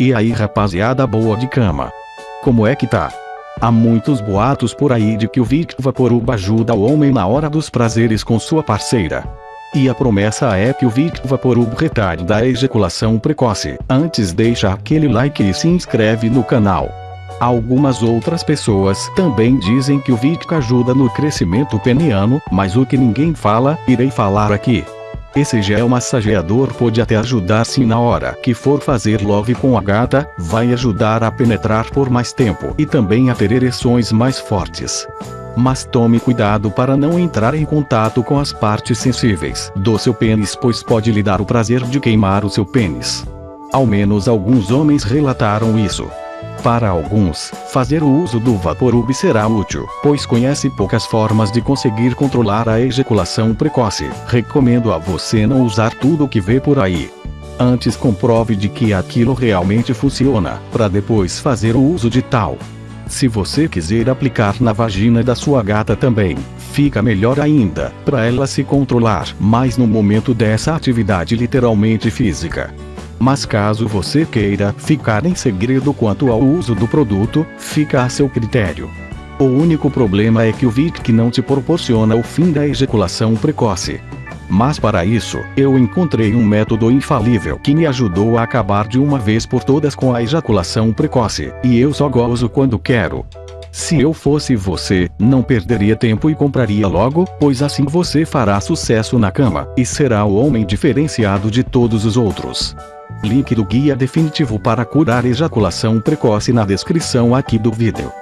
E aí rapaziada boa de cama. Como é que tá? Há muitos boatos por aí de que o Vic Vaporub ajuda o homem na hora dos prazeres com sua parceira. E a promessa é que o Vic Vaporub retarda a ejaculação precoce. Antes deixa aquele like e se inscreve no canal. Algumas outras pessoas também dizem que o Vic ajuda no crescimento peniano, mas o que ninguém fala, irei falar aqui. Esse gel massageador pode até ajudar se na hora que for fazer love com a gata, vai ajudar a penetrar por mais tempo e também a ter ereções mais fortes. Mas tome cuidado para não entrar em contato com as partes sensíveis do seu pênis pois pode lhe dar o prazer de queimar o seu pênis. Ao menos alguns homens relataram isso. Para alguns, fazer o uso do Vaporub será útil, pois conhece poucas formas de conseguir controlar a ejaculação precoce. Recomendo a você não usar tudo o que vê por aí. Antes comprove de que aquilo realmente funciona, para depois fazer o uso de tal. Se você quiser aplicar na vagina da sua gata também, fica melhor ainda, para ela se controlar mais no momento dessa atividade literalmente física. Mas caso você queira ficar em segredo quanto ao uso do produto, fica a seu critério. O único problema é que o Vic não te proporciona o fim da ejaculação precoce. Mas para isso, eu encontrei um método infalível que me ajudou a acabar de uma vez por todas com a ejaculação precoce, e eu só gozo quando quero. Se eu fosse você, não perderia tempo e compraria logo, pois assim você fará sucesso na cama, e será o homem diferenciado de todos os outros. Link do guia definitivo para curar ejaculação precoce na descrição aqui do vídeo.